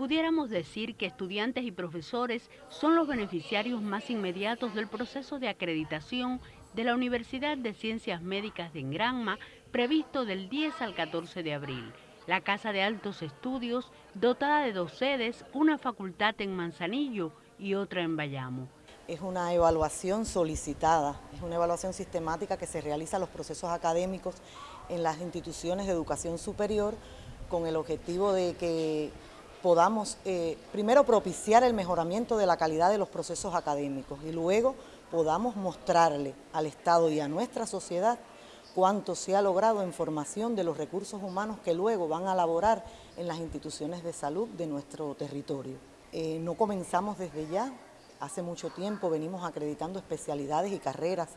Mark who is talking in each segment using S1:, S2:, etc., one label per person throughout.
S1: pudiéramos decir que estudiantes y profesores son los beneficiarios más inmediatos del proceso de acreditación de la Universidad de Ciencias Médicas de Engranma, previsto del 10 al 14 de abril. La Casa de Altos Estudios, dotada de dos sedes, una facultad en Manzanillo y otra en Bayamo.
S2: Es una evaluación solicitada, es una evaluación sistemática que se realiza a los procesos académicos en las instituciones de educación superior con el objetivo de que podamos eh, primero propiciar el mejoramiento de la calidad de los procesos académicos y luego podamos mostrarle al Estado y a nuestra sociedad cuánto se ha logrado en formación de los recursos humanos que luego van a laborar en las instituciones de salud de nuestro territorio. Eh, no comenzamos desde ya, hace mucho tiempo venimos acreditando especialidades y carreras,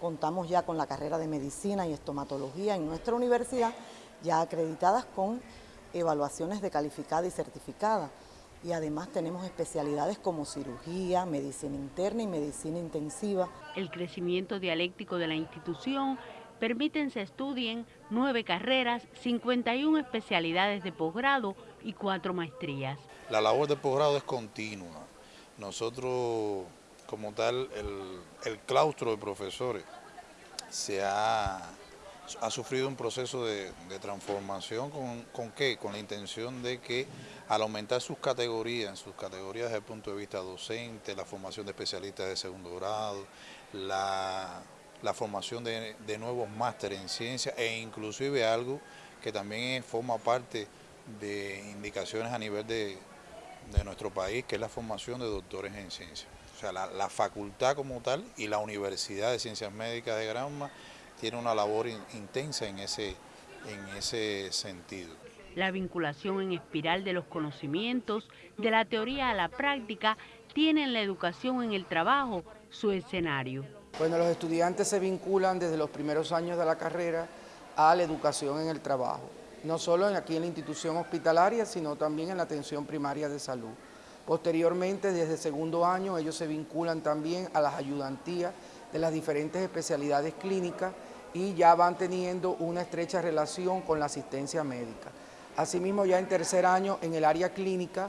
S2: contamos ya con la carrera de medicina y estomatología en nuestra universidad, ya acreditadas con evaluaciones de calificada y certificada. Y además tenemos especialidades como cirugía, medicina interna y medicina intensiva.
S1: El crecimiento dialéctico de la institución permiten se estudien nueve carreras, 51 especialidades de posgrado y cuatro maestrías.
S3: La labor de posgrado es continua. Nosotros, como tal, el, el claustro de profesores se ha ha sufrido un proceso de, transformación con, con, qué? Con la intención de que al aumentar sus categorías, sus categorías desde el punto de vista docente, la formación de especialistas de segundo grado, la, formación de, nuevos másteres en ciencia e inclusive algo que también forma parte de indicaciones a nivel de, nuestro país, que es la formación de doctores en ciencia. O sea, la facultad como tal y la Universidad de Ciencias Médicas de Granma tiene una labor intensa en ese, en ese sentido.
S1: La vinculación en espiral de los conocimientos, de la teoría a la práctica, tiene en la educación en el trabajo su escenario.
S4: Bueno, los estudiantes se vinculan desde los primeros años de la carrera a la educación en el trabajo, no solo aquí en la institución hospitalaria, sino también en la atención primaria de salud. Posteriormente, desde segundo año, ellos se vinculan también a las ayudantías de las diferentes especialidades clínicas y ya van teniendo una estrecha relación con la asistencia médica. Asimismo, ya en tercer año en el área clínica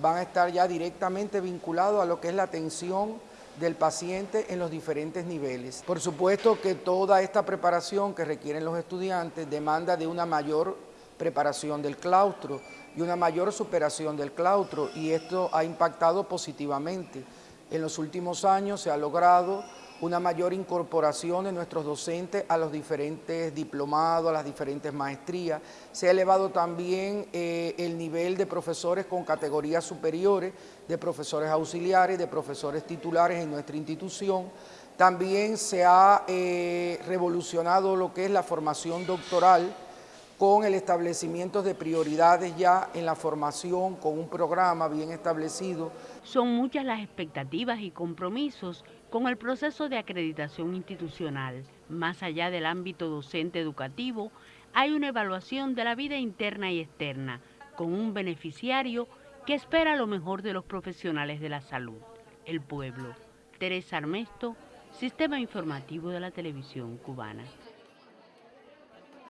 S4: van a estar ya directamente vinculados a lo que es la atención del paciente en los diferentes niveles. Por supuesto que toda esta preparación que requieren los estudiantes demanda de una mayor preparación del claustro y una mayor superación del claustro y esto ha impactado positivamente. En los últimos años se ha logrado una mayor incorporación de nuestros docentes a los diferentes diplomados, a las diferentes maestrías. Se ha elevado también eh, el nivel de profesores con categorías superiores, de profesores auxiliares, de profesores titulares en nuestra institución. También se ha eh, revolucionado lo que es la formación doctoral, con el establecimiento de prioridades ya en la formación, con un programa bien establecido.
S1: Son muchas las expectativas y compromisos con el proceso de acreditación institucional. Más allá del ámbito docente educativo, hay una evaluación de la vida interna y externa, con un beneficiario que espera lo mejor de los profesionales de la salud, el pueblo. Teresa Armesto, Sistema Informativo de la Televisión Cubana.